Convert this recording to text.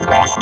Gracias.